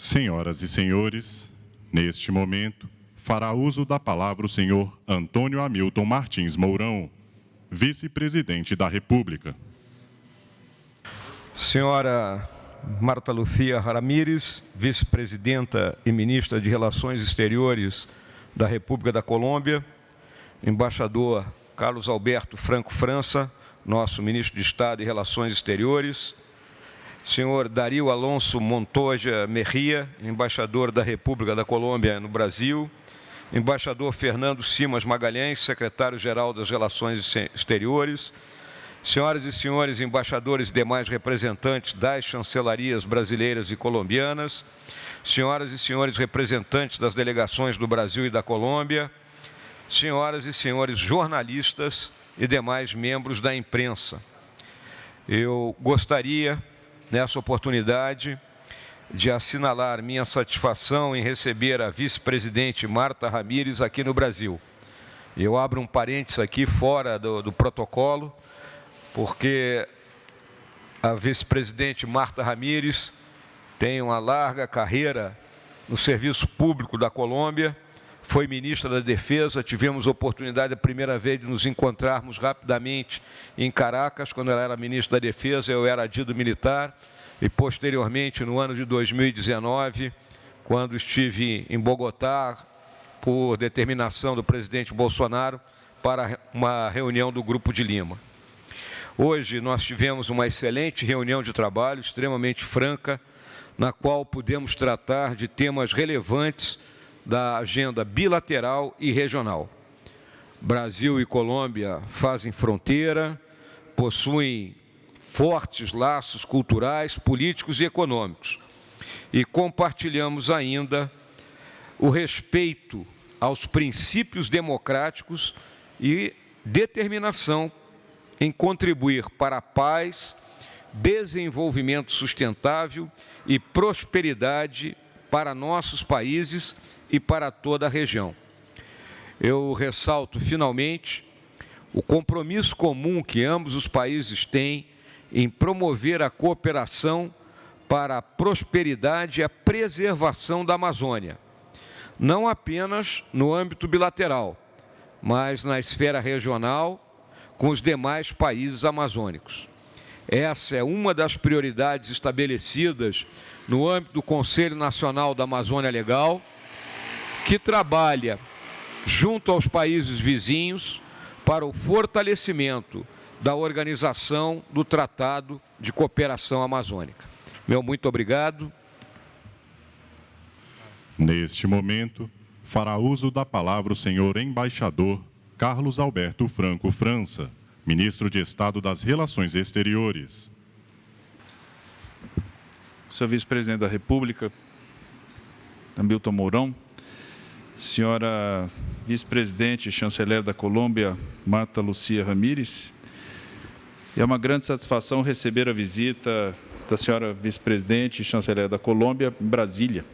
Senhoras e senhores, neste momento, fará uso da palavra o senhor Antônio Hamilton Martins Mourão, vice-presidente da República. Senhora Marta Lucia Ramírez, vice-presidenta e ministra de Relações Exteriores da República da Colômbia, embaixador Carlos Alberto Franco França, nosso ministro de Estado e Relações Exteriores, senhor Dario Alonso Montoya Merria, embaixador da República da Colômbia no Brasil, embaixador Fernando Simas Magalhães, secretário-geral das Relações Exteriores, senhoras e senhores embaixadores e demais representantes das chancelarias brasileiras e colombianas, senhoras e senhores representantes das delegações do Brasil e da Colômbia, senhoras e senhores jornalistas e demais membros da imprensa. Eu gostaria, nessa oportunidade, de assinalar minha satisfação em receber a vice-presidente Marta Ramírez aqui no Brasil. Eu abro um parênteses aqui fora do, do protocolo, porque a vice-presidente Marta Ramírez tem uma larga carreira no serviço público da Colômbia, foi ministra da Defesa, tivemos oportunidade a primeira vez de nos encontrarmos rapidamente em Caracas, quando ela era ministra da Defesa, eu era adido militar, e posteriormente, no ano de 2019, quando estive em Bogotá, por determinação do presidente Bolsonaro, para uma reunião do Grupo de Lima. Hoje nós tivemos uma excelente reunião de trabalho, extremamente franca, na qual pudemos tratar de temas relevantes da agenda bilateral e regional. Brasil e Colômbia fazem fronteira, possuem fortes laços culturais, políticos e econômicos. E compartilhamos ainda o respeito aos princípios democráticos e determinação em contribuir para a paz, desenvolvimento sustentável e prosperidade para nossos países e para toda a região. Eu ressalto, finalmente, o compromisso comum que ambos os países têm em promover a cooperação para a prosperidade e a preservação da Amazônia, não apenas no âmbito bilateral, mas na esfera regional com os demais países amazônicos. Essa é uma das prioridades estabelecidas no âmbito do Conselho Nacional da Amazônia Legal, que trabalha junto aos países vizinhos para o fortalecimento da organização do Tratado de Cooperação Amazônica. Meu muito obrigado. Neste momento, fará uso da palavra o senhor embaixador Carlos Alberto Franco França, ministro de Estado das Relações Exteriores. Senhor vice-presidente da República, Hamilton Mourão, senhora vice-presidente e chanceler da Colômbia, Marta Lucia Ramírez, é uma grande satisfação receber a visita da senhora vice-presidente e chanceler da Colômbia em Brasília.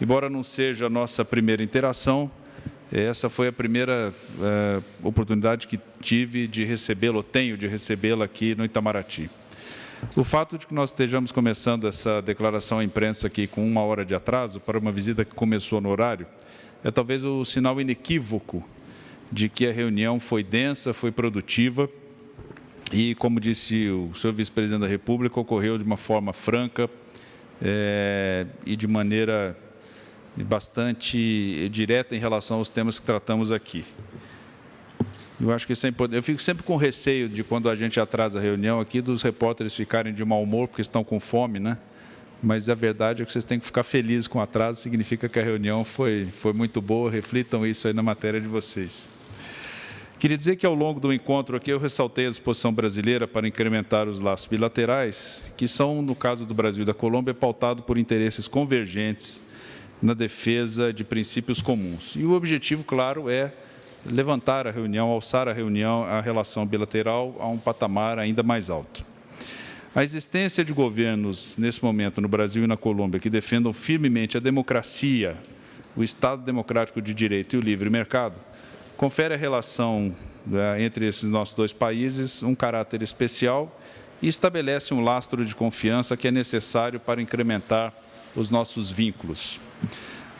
Embora não seja a nossa primeira interação, essa foi a primeira uh, oportunidade que tive de recebê-la, tenho de recebê-la aqui no Itamaraty. O fato de que nós estejamos começando essa declaração à imprensa aqui com uma hora de atraso para uma visita que começou no horário, é talvez o sinal inequívoco de que a reunião foi densa, foi produtiva e, como disse o senhor vice-presidente da República, ocorreu de uma forma franca é, e de maneira bastante direta em relação aos temas que tratamos aqui. Eu acho que sempre, eu fico sempre com receio de quando a gente atrasa a reunião aqui, dos repórteres ficarem de mau humor porque estão com fome, né? Mas a verdade é que vocês têm que ficar felizes com o atraso, significa que a reunião foi, foi muito boa, reflitam isso aí na matéria de vocês. Queria dizer que ao longo do encontro aqui eu ressaltei a disposição brasileira para incrementar os laços bilaterais, que são, no caso do Brasil e da Colômbia, pautados por interesses convergentes na defesa de princípios comuns. E o objetivo, claro, é levantar a reunião, alçar a reunião, a relação bilateral a um patamar ainda mais alto. A existência de governos, nesse momento, no Brasil e na Colômbia, que defendam firmemente a democracia, o Estado democrático de direito e o livre mercado, confere à relação né, entre esses nossos dois países um caráter especial e estabelece um lastro de confiança que é necessário para incrementar os nossos vínculos.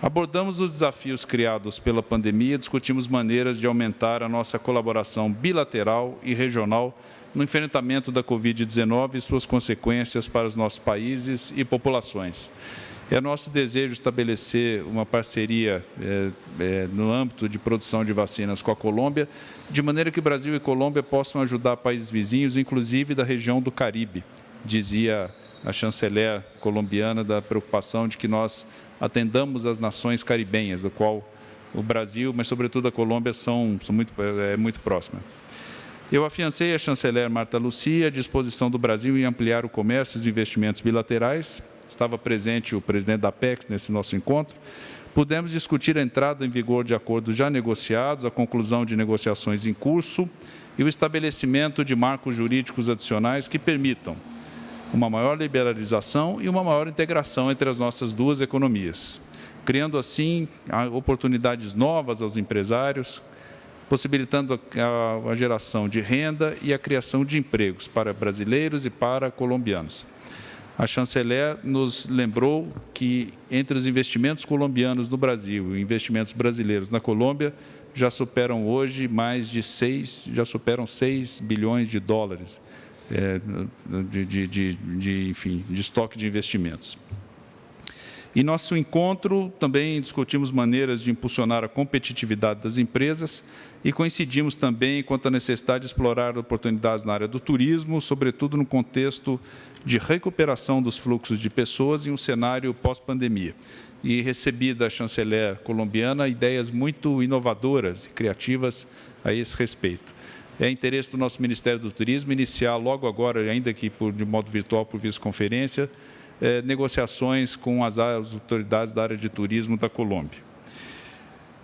Abordamos os desafios criados pela pandemia, discutimos maneiras de aumentar a nossa colaboração bilateral e regional no enfrentamento da Covid-19 e suas consequências para os nossos países e populações. É nosso desejo estabelecer uma parceria é, é, no âmbito de produção de vacinas com a Colômbia, de maneira que Brasil e Colômbia possam ajudar países vizinhos, inclusive da região do Caribe, dizia a chanceler colombiana da preocupação de que nós atendamos as nações caribenhas, do qual o Brasil, mas sobretudo a Colômbia, são, são muito, é, muito próximas. Eu afiancei a chanceler Marta Lucia a disposição do Brasil em ampliar o comércio e os investimentos bilaterais, estava presente o presidente da PEX nesse nosso encontro, pudemos discutir a entrada em vigor de acordos já negociados, a conclusão de negociações em curso e o estabelecimento de marcos jurídicos adicionais que permitam uma maior liberalização e uma maior integração entre as nossas duas economias, criando assim oportunidades novas aos empresários, possibilitando a, a, geração de renda e a criação de empregos para brasileiros e para colombianos a chanceler nos lembrou que entre os investimentos colombianos no Brasil e investimentos brasileiros na Colômbia já superam hoje mais de 6, já superam 6 bilhões de dólares é, de, de, de, de, enfim, de estoque de investimentos. Em nosso encontro, também discutimos maneiras de impulsionar a competitividade das empresas e coincidimos também quanto à necessidade de explorar oportunidades na área do turismo, sobretudo no contexto de recuperação dos fluxos de pessoas em um cenário pós-pandemia. E recebi da chanceler colombiana ideias muito inovadoras e criativas a esse respeito. É interesse do nosso Ministério do Turismo iniciar logo agora, ainda que por, de modo virtual por videoconferência, eh, negociações com as, autoridades da área de turismo da Colômbia.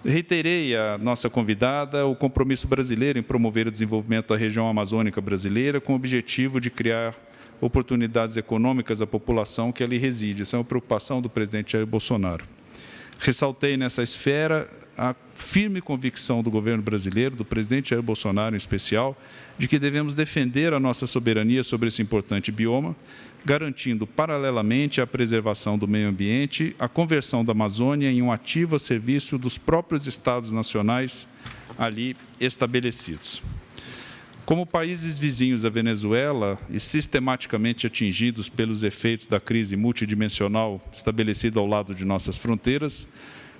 Reiterei à nossa convidada o compromisso brasileiro em promover o desenvolvimento da região amazônica brasileira com o objetivo de criar oportunidades econômicas à população que ali reside. Essa é uma preocupação do presidente Jair Bolsonaro. Ressaltei nessa esfera a firme convicção do governo brasileiro, do presidente Jair Bolsonaro em especial, de que devemos defender a nossa soberania sobre esse importante bioma, garantindo paralelamente a preservação do meio ambiente, a conversão da Amazônia em um ativo a serviço dos próprios estados nacionais ali estabelecidos. Como países vizinhos à Venezuela e sistematicamente atingidos pelos efeitos da crise multidimensional estabelecida ao lado de nossas fronteiras,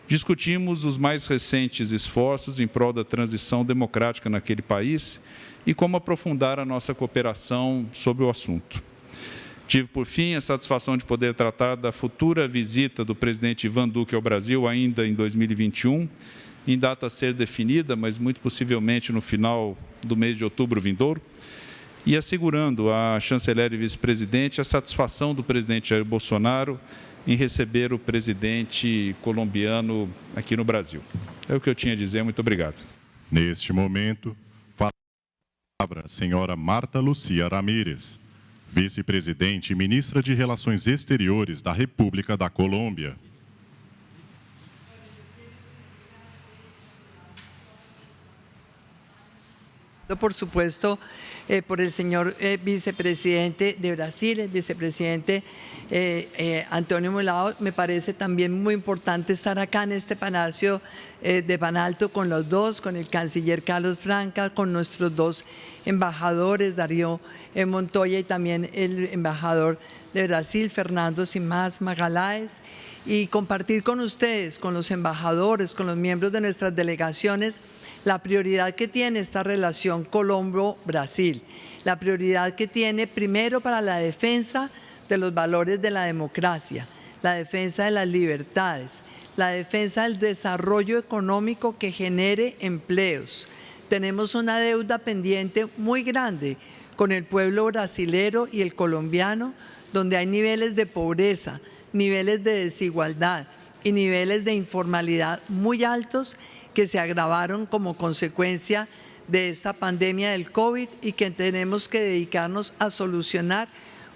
discutimos os mais recentes esforços em prol da transição democrática naquele país e como aprofundar a nossa cooperação sobre o assunto. Tive, por fim, a satisfação de poder tratar da futura visita do presidente Ivan Duque ao Brasil ainda em 2021 em data a ser definida, mas muito possivelmente no final do mês de outubro vindouro, e assegurando à chanceler e vice-presidente a satisfação do presidente Jair Bolsonaro em receber o presidente colombiano aqui no Brasil. É o que eu tinha a dizer. Muito obrigado. Neste momento, fala a palavra a senhora Marta Lucia Ramírez, vice-presidente e ministra de Relações Exteriores da República da Colômbia. Por supuesto, eh, por el señor eh, vicepresidente de Brasil, el vicepresidente eh, Antonio Molado. Me parece también muy importante estar acá en este palacio de Banalto con los dos, con el canciller Carlos Franca, con nuestros dos embajadores, Darío Montoya y también el embajador de Brasil, Fernando Simás Magaláes, y compartir con ustedes, con los embajadores, con los miembros de nuestras delegaciones, la prioridad que tiene esta relación Colombo-Brasil, la prioridad que tiene primero para la defensa de los valores de la democracia, la defensa de las libertades, la defensa del desarrollo económico que genere empleos. Tenemos una deuda pendiente muy grande con el pueblo brasilero y el colombiano, donde hay niveles de pobreza, niveles de desigualdad y niveles de informalidad muy altos que se agravaron como consecuencia de esta pandemia del COVID y que tenemos que dedicarnos a solucionar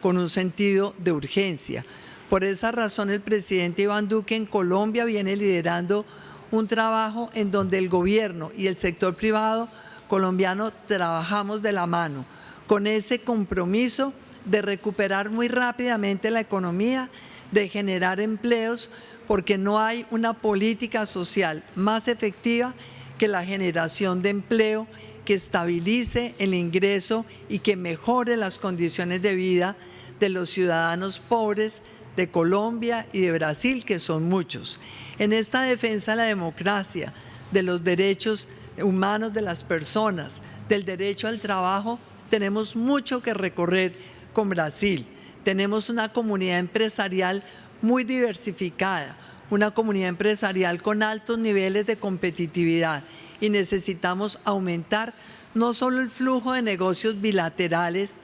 con un sentido de urgencia. Por esa razón el presidente Iván Duque en Colombia viene liderando un trabajo en donde el gobierno y el sector privado colombiano trabajamos de la mano con ese compromiso de recuperar muy rápidamente la economía, de generar empleos porque no hay una política social más efectiva que la generación de empleo que estabilice el ingreso y que mejore las condiciones de vida de los ciudadanos pobres de Colombia y de Brasil, que son muchos. En esta defensa de la democracia, de los derechos humanos de las personas, del derecho al trabajo, tenemos mucho que recorrer con Brasil. Tenemos una comunidad empresarial muy diversificada, una comunidad empresarial con altos niveles de competitividad y necesitamos aumentar no solo el flujo de negocios bilaterales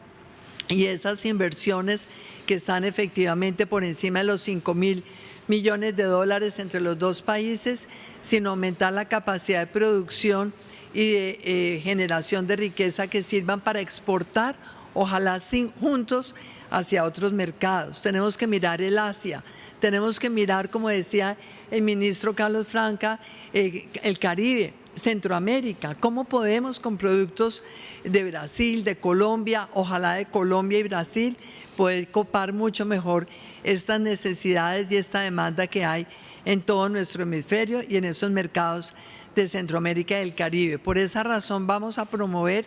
y esas inversiones que están efectivamente por encima de los 5 mil millones de dólares entre los dos países, sino aumentar la capacidad de producción y de eh, generación de riqueza que sirvan para exportar, ojalá juntos, hacia otros mercados. Tenemos que mirar el Asia, tenemos que mirar, como decía el ministro Carlos Franca, eh, el Caribe, Centroamérica, cómo podemos con productos de Brasil, de Colombia, ojalá de Colombia y Brasil, poder copar mucho mejor estas necesidades y esta demanda que hay en todo nuestro hemisferio y en esos mercados de Centroamérica y del Caribe. Por esa razón vamos a promover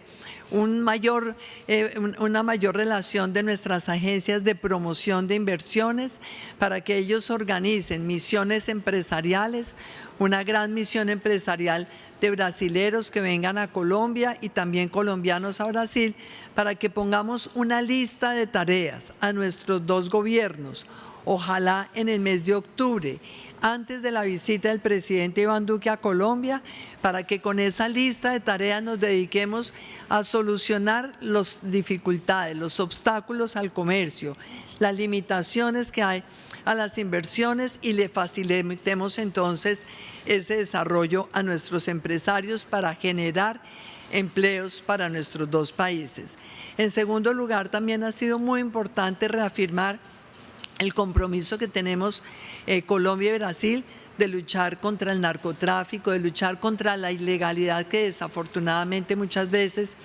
un mayor, eh, una mayor relación de nuestras agencias de promoción de inversiones para que ellos organicen misiones empresariales, una gran misión empresarial de brasileros que vengan a Colombia y también colombianos a Brasil para que pongamos una lista de tareas a nuestros dos gobiernos, ojalá en el mes de octubre antes de la visita del presidente Iván Duque a Colombia, para que con esa lista de tareas nos dediquemos a solucionar las dificultades, los obstáculos al comercio, las limitaciones que hay a las inversiones y le facilitemos entonces ese desarrollo a nuestros empresarios para generar empleos para nuestros dos países. En segundo lugar, también ha sido muy importante reafirmar el compromiso que tenemos eh, Colombia y Brasil de luchar contra el narcotráfico, de luchar contra la ilegalidad que desafortunadamente muchas veces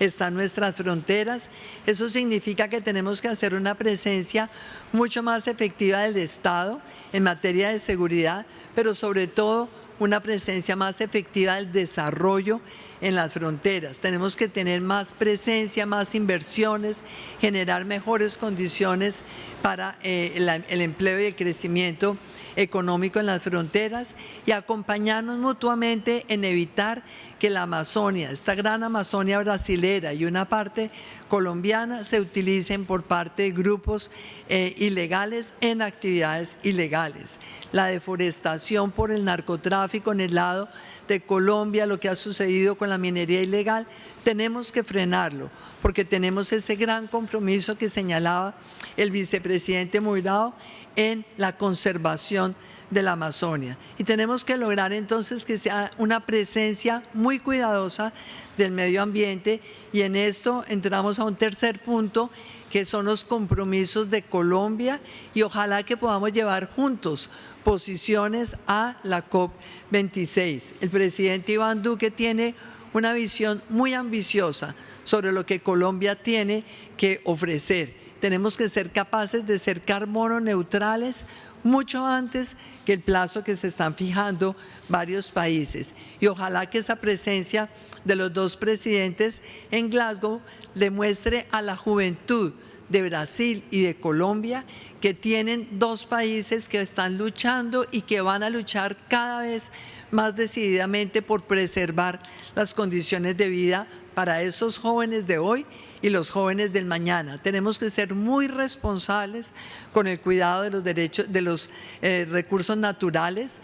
está en nuestras fronteras. Eso significa que tenemos que hacer una presencia mucho más efectiva del Estado en materia de seguridad, pero sobre todo una presencia más efectiva del desarrollo en las fronteras. Tenemos que tener más presencia, más inversiones, generar mejores condiciones para eh, el, empleo y el crecimiento económico en las fronteras y acompañarnos mutuamente en evitar que la Amazonia, esta gran Amazonia brasilera y una parte colombiana se utilicen por parte de grupos eh, ilegales en actividades ilegales. La deforestación por el narcotráfico en el lado de Colombia, lo que ha sucedido con la minería ilegal, tenemos que frenarlo, porque tenemos ese gran compromiso que señalaba el vicepresidente Moirao en la conservación de la Amazonia. Y tenemos que lograr entonces que sea una presencia muy cuidadosa del medio ambiente y en esto entramos a un tercer punto que son los compromisos de Colombia y ojalá que podamos llevar juntos posiciones a la COP26. El presidente Iván Duque tiene una visión muy ambiciosa sobre lo que Colombia tiene que ofrecer. Tenemos que ser capaces de ser carbono neutrales mucho antes que el plazo que se están fijando varios países. Y ojalá que esa presencia de los dos presidentes en Glasgow le muestre a la juventud de Brasil y de Colombia que tienen dos países que están luchando y que van a luchar cada vez más decididamente por preservar las condiciones de vida para esos jóvenes de hoy y los jóvenes del mañana. Tenemos que ser muy responsables con el cuidado de los derechos, de los eh, recursos naturales,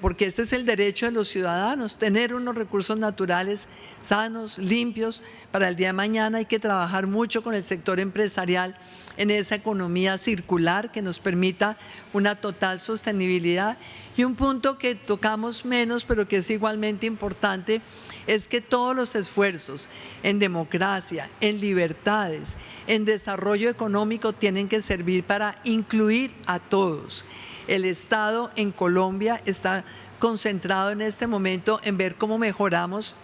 porque ese es el derecho de los ciudadanos, tener unos recursos naturales sanos, limpios para el día de mañana. Hay que trabajar mucho con el sector empresarial en esa economía circular que nos permita una total sostenibilidad. Y un punto que tocamos menos, pero que es igualmente importante, es que todos los esfuerzos en democracia, en en desarrollo económico tienen que servir para incluir a todos. El Estado en Colombia está concentrado en este momento en ver cómo mejoramos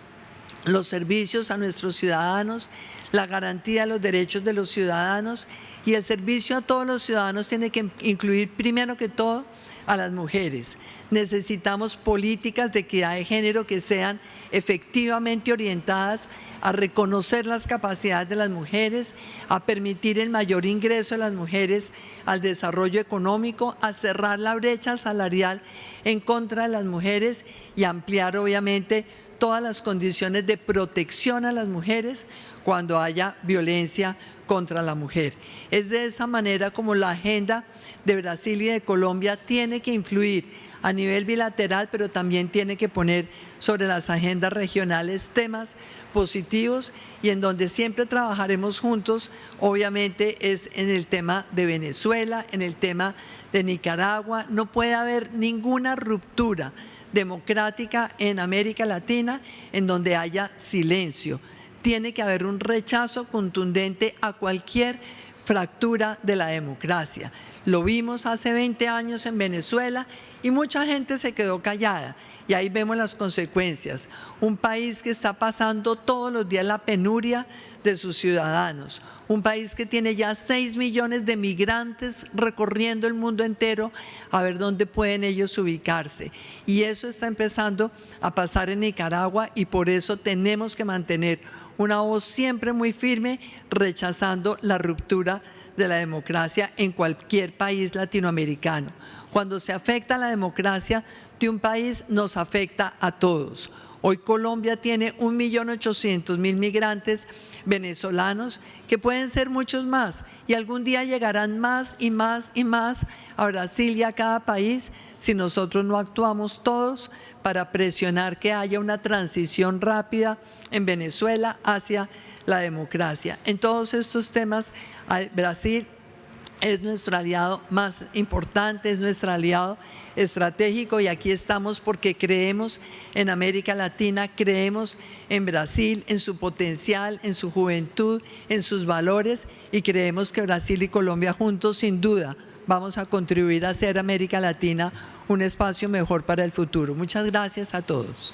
los servicios a nuestros ciudadanos, la garantía de los derechos de los ciudadanos y el servicio a todos los ciudadanos tiene que incluir primero que todo a las mujeres. Necesitamos políticas de equidad de género que sean efectivamente orientadas a reconocer las capacidades de las mujeres, a permitir el mayor ingreso de las mujeres al desarrollo económico, a cerrar la brecha salarial en contra de las mujeres y ampliar obviamente todas las condiciones de protección a las mujeres cuando haya violencia contra la mujer. Es de esa manera como la agenda de Brasil y de Colombia tiene que influir a nivel bilateral, pero también tiene que poner sobre las agendas regionales temas positivos y en donde siempre trabajaremos juntos, obviamente es en el tema de Venezuela, en el tema de Nicaragua. No puede haber ninguna ruptura democrática en América Latina en donde haya silencio. Tiene que haber un rechazo contundente a cualquier fractura de la democracia. Lo vimos hace 20 años en Venezuela y mucha gente se quedó callada. Y ahí vemos las consecuencias. Un país que está pasando todos los días la penuria de sus ciudadanos. Un país que tiene ya 6 millones de migrantes recorriendo el mundo entero a ver dónde pueden ellos ubicarse. Y eso está empezando a pasar en Nicaragua y por eso tenemos que mantener una voz siempre muy firme rechazando la ruptura de la democracia en cualquier país latinoamericano. Cuando se afecta la democracia de un país, nos afecta a todos. Hoy Colombia tiene 1.800.000 migrantes venezolanos, que pueden ser muchos más, y algún día llegarán más y más y más a Brasil y a cada país si nosotros no actuamos todos para presionar que haya una transición rápida en Venezuela hacia la democracia. En todos estos temas, Brasil es nuestro aliado más importante, es nuestro aliado estratégico y aquí estamos porque creemos en América Latina, creemos en Brasil, en su potencial, en su juventud, en sus valores y creemos que Brasil y Colombia juntos sin duda vamos a contribuir a hacer América Latina un espacio mejor para el futuro. Muchas gracias a todos.